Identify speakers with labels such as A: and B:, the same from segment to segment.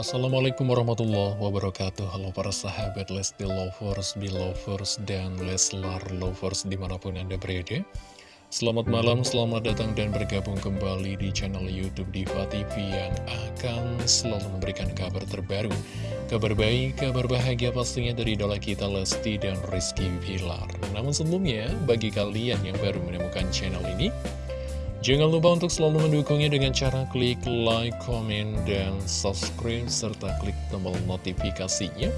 A: Assalamualaikum warahmatullahi wabarakatuh. Halo para sahabat Lesti Lovers, Belovers, dan Leslar Lovers di mana pun Anda berada. Selamat malam, selamat datang dan bergabung kembali di channel Youtube Diva TV yang akan selalu memberikan kabar terbaru. Kabar baik, kabar bahagia pastinya dari idola kita Lesti dan Rizky Pilar Namun sebelumnya, bagi kalian yang baru menemukan channel ini Jangan lupa untuk selalu mendukungnya dengan cara klik like, comment, dan subscribe, serta klik tombol notifikasinya.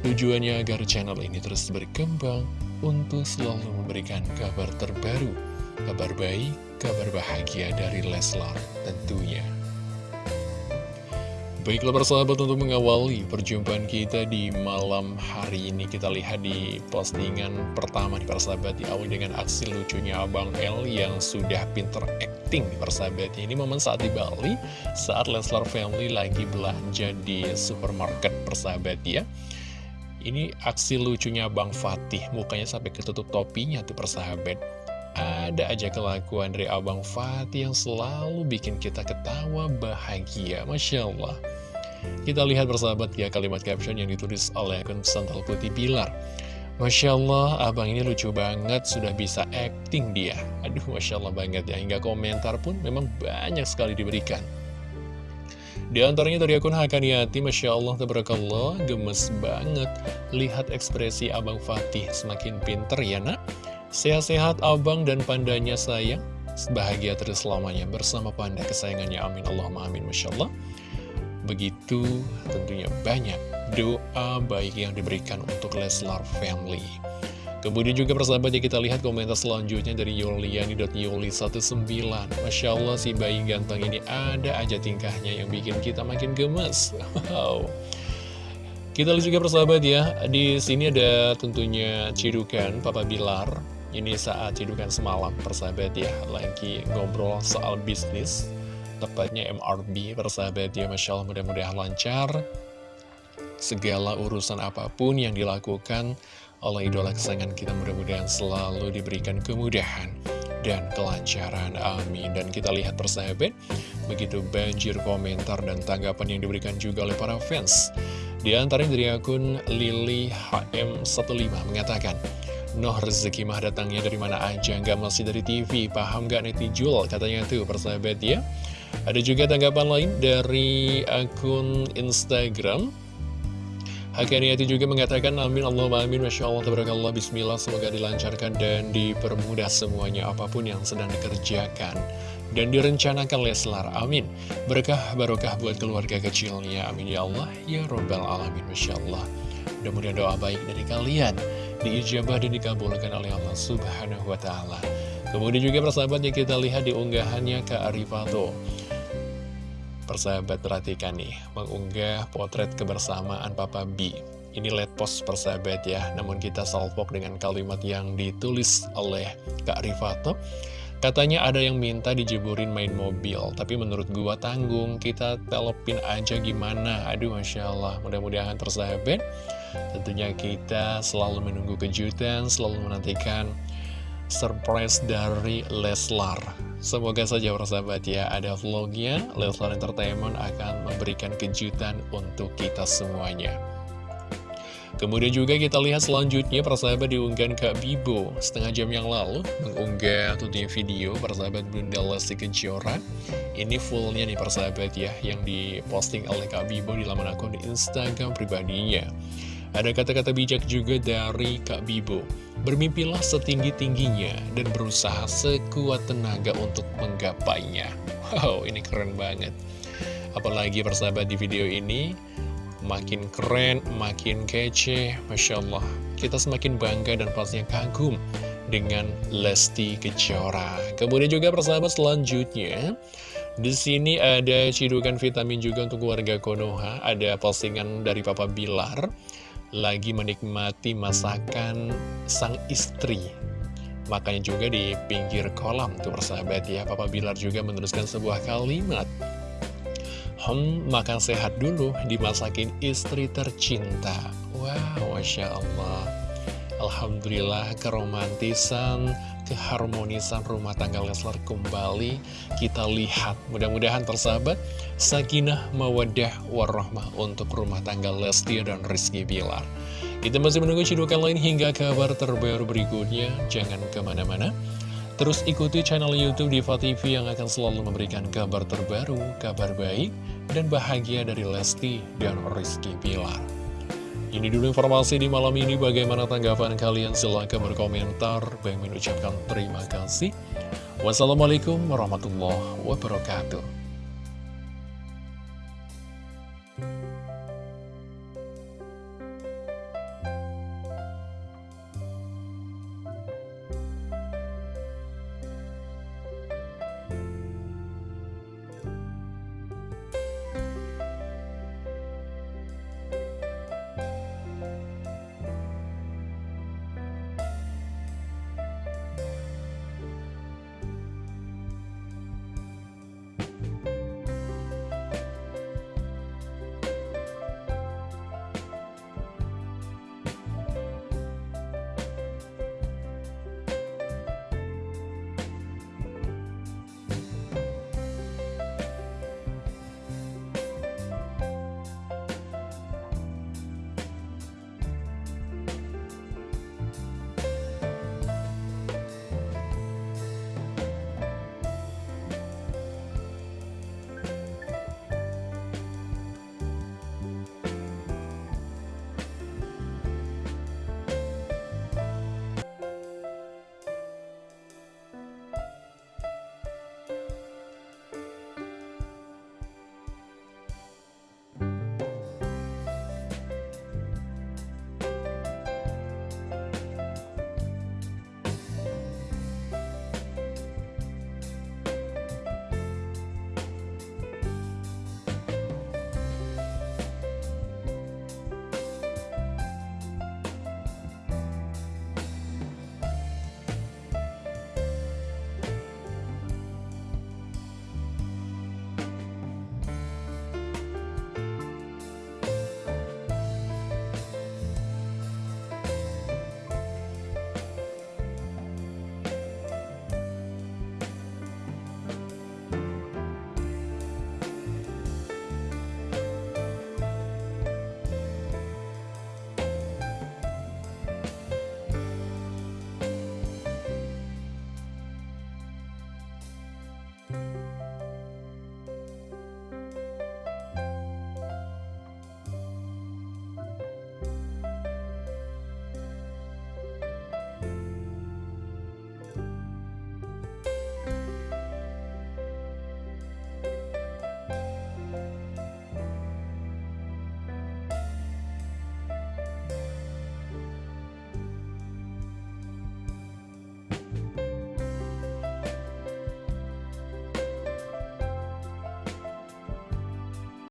A: Tujuannya agar channel ini terus berkembang untuk selalu memberikan kabar terbaru, kabar baik, kabar bahagia dari Leslar tentunya. Baiklah persahabat untuk mengawali perjumpaan kita di malam hari ini. Kita lihat di postingan pertama di persahabat Diawali dengan aksi lucunya Abang L yang sudah pinter acting persahabat. Ini momen saat di Bali saat Leslar Family lagi belanja di supermarket persahabat ya. Ini aksi lucunya Bang Fatih Mukanya sampai ketutup topinya tuh persahabat. Ada aja kelakuan dari Abang Fatih yang selalu bikin kita ketawa bahagia Masya Allah kita lihat bersahabat ya kalimat caption yang ditulis oleh akun Santal Putih Pilar. Masya Allah, abang ini lucu banget, sudah bisa acting dia. Aduh, Masya Allah banget ya, hingga komentar pun memang banyak sekali diberikan. Di antaranya dari akun Hakaniati, Masya Allah, Tabarakallah, gemes banget. Lihat ekspresi Abang Fatih, semakin pinter ya nak. Sehat-sehat abang dan pandanya sayang. Bahagia terus selamanya bersama panda kesayangannya. Amin. Allahumma amin. Masya Allah. Begitu tentunya banyak doa baik yang diberikan untuk Leslar Family. Kemudian juga persahabat ya kita lihat komentar selanjutnya dari Yuliani.yuli19 Masya Allah si bayi ganteng ini ada aja tingkahnya yang bikin kita makin gemes. Wow. Kita lihat juga persahabat ya Di sini ada tentunya cidukan Papa Bilar. Ini saat cidukan semalam persahabat ya Lagi ngobrol soal bisnis tepatnya MRB persahabat ya Masya Allah mudah-mudahan lancar. Segala urusan apa pun yang dilakukan oleh idola kesayangan kita mudah-mudahan selalu diberikan kemudahan dan kelancaran amin. Dan kita lihat persahabat begitu banjir komentar dan tanggapan yang diberikan juga oleh para fans. Di antaranya dari akun Lili HM15 mengatakan Noh rezeki mah datangnya dari mana aja? Nggak masih dari TV Paham gak netizen Katanya tuh persahabat ya ada juga tanggapan lain dari akun Instagram. Hakaniati juga mengatakan amin Allah amin Masya Allah tabarakallah bismillah semoga dilancarkan dan dipermudah semuanya apa pun yang sedang dikerjakan dan direncanakan Leslar. Amin. Berkah barokah buat keluarga kecilnya. Amin ya Allah. Ya Rabbal Alamin Masya Allah. Mudah-mudahan doa baik dari kalian diijabah dan dikabulkan oleh Allah Subhanahu Wa Taala kemudian juga persahabatnya kita lihat di unggahannya Kak Arifato Persahabat perhatikan nih, mengunggah potret kebersamaan Papa B. Ini let post persahabat ya, namun kita salvok dengan kalimat yang ditulis oleh Kak Rifato. Katanya ada yang minta dijeburin main mobil, tapi menurut gua tanggung, kita telepin aja gimana. Aduh Masya Allah, mudah-mudahan persahabat. Tentunya kita selalu menunggu kejutan, selalu menantikan surprise dari Leslar. Semoga saja persahabat ya ada vlognya. Leslar Entertainment akan memberikan kejutan untuk kita semuanya. Kemudian juga kita lihat selanjutnya persahabat diunggah Kak Bibo. Setengah jam yang lalu mengunggah tentunya video persahabat Bunda Lesti Kejora. Ini fullnya nih persahabat ya yang diposting oleh Kak Bibo di laman akun Instagram pribadinya ada kata-kata bijak juga dari Kak Bibo. Bermimpilah setinggi-tingginya dan berusaha sekuat tenaga untuk menggapainya. Wow, ini keren banget. Apalagi persahabat di video ini, makin keren, makin kece, Masya Allah. Kita semakin bangga dan pastinya kagum dengan Lesti Kejora. Kemudian juga persahabat selanjutnya, di sini ada cidukan vitamin juga untuk warga Konoha. Ada postingan dari Papa Bilar lagi menikmati masakan sang istri. Makanya juga di pinggir kolam tuh persahabat ya, Papa Bilar juga menuliskan sebuah kalimat. Hmm, makan sehat dulu, dimasakin istri tercinta. Wow, Masya Allah. Alhamdulillah keromantisan, keharmonisan rumah tangga Leslar kembali kita lihat. Mudah-mudahan tersahabat, sakinah, mawadah, warahmah untuk rumah tangga Lesti dan Rizky Bilar. Kita masih menunggu cidukan lain hingga kabar terbaru berikutnya. Jangan ke mana-mana. Terus ikuti channel Youtube Diva TV yang akan selalu memberikan kabar terbaru, kabar baik, dan bahagia dari Lesti dan Rizky Bilar. Ini dulu informasi di malam ini. Bagaimana tanggapan kalian? Silahkan berkomentar. Bang mengucapkan terima kasih. Wassalamualaikum warahmatullahi wabarakatuh.